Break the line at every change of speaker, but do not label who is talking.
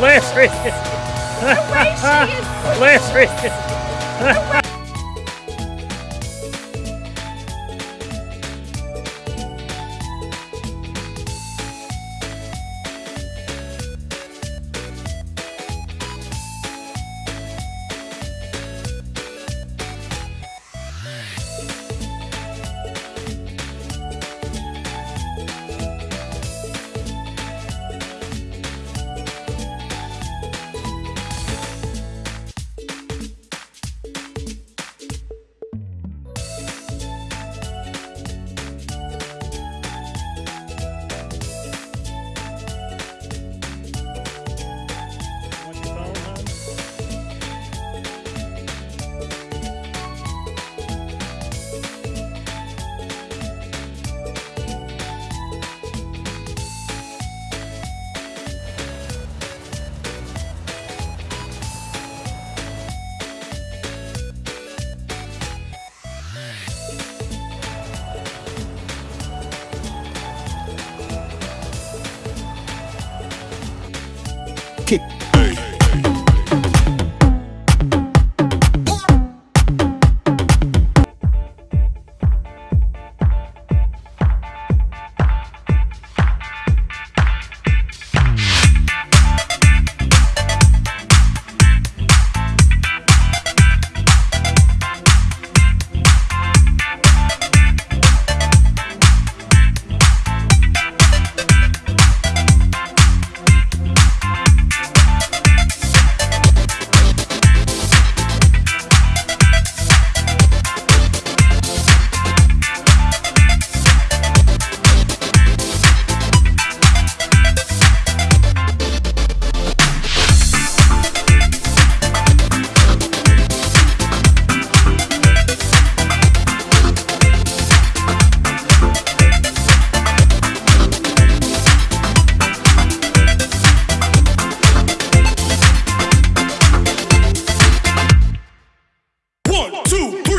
Larry!
The way she is
Larry!
kick. two.